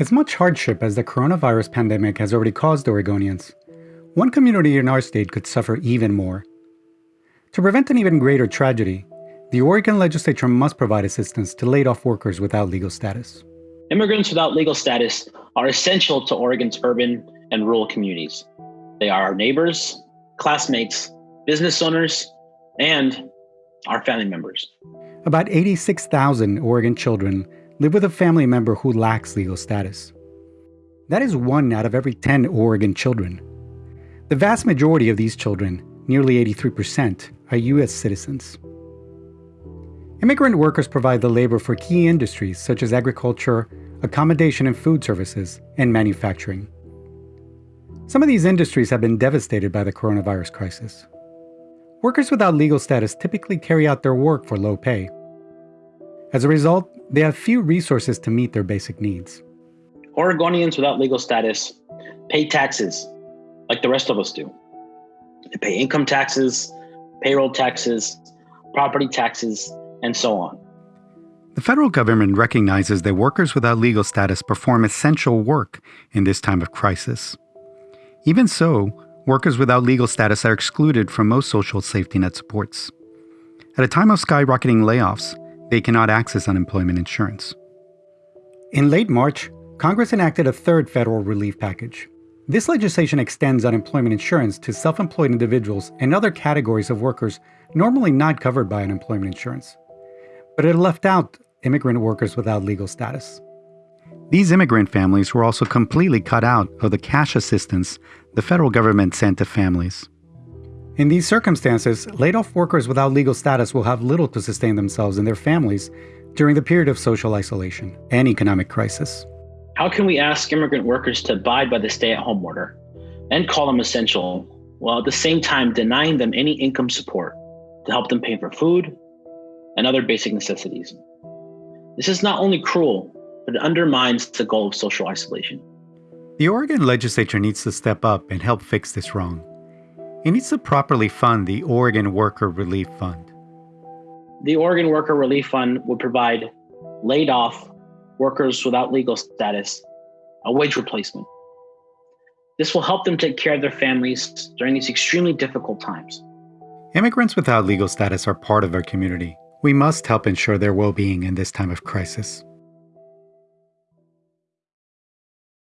As much hardship as the coronavirus pandemic has already caused Oregonians, one community in our state could suffer even more. To prevent an even greater tragedy, the Oregon legislature must provide assistance to laid off workers without legal status. Immigrants without legal status are essential to Oregon's urban and rural communities. They are our neighbors, classmates, business owners, and our family members. About 86,000 Oregon children live with a family member who lacks legal status. That is one out of every 10 Oregon children. The vast majority of these children, nearly 83%, are U.S. citizens. Immigrant workers provide the labor for key industries such as agriculture, accommodation and food services, and manufacturing. Some of these industries have been devastated by the coronavirus crisis. Workers without legal status typically carry out their work for low pay. As a result, they have few resources to meet their basic needs. Oregonians without legal status pay taxes like the rest of us do. They pay income taxes, payroll taxes, property taxes, and so on. The federal government recognizes that workers without legal status perform essential work in this time of crisis. Even so, workers without legal status are excluded from most social safety net supports. At a time of skyrocketing layoffs, they cannot access unemployment insurance. In late March, Congress enacted a third federal relief package. This legislation extends unemployment insurance to self employed individuals and other categories of workers normally not covered by unemployment insurance. But it left out immigrant workers without legal status. These immigrant families were also completely cut out of the cash assistance the federal government sent to families. In these circumstances, laid off workers without legal status will have little to sustain themselves and their families during the period of social isolation and economic crisis. How can we ask immigrant workers to abide by the stay at home order and call them essential while at the same time denying them any income support to help them pay for food and other basic necessities? This is not only cruel, but it undermines the goal of social isolation. The Oregon legislature needs to step up and help fix this wrong. It needs to properly fund the Oregon Worker Relief Fund. The Oregon Worker Relief Fund would provide laid off workers without legal status a wage replacement. This will help them take care of their families during these extremely difficult times. Immigrants without legal status are part of our community. We must help ensure their well being in this time of crisis.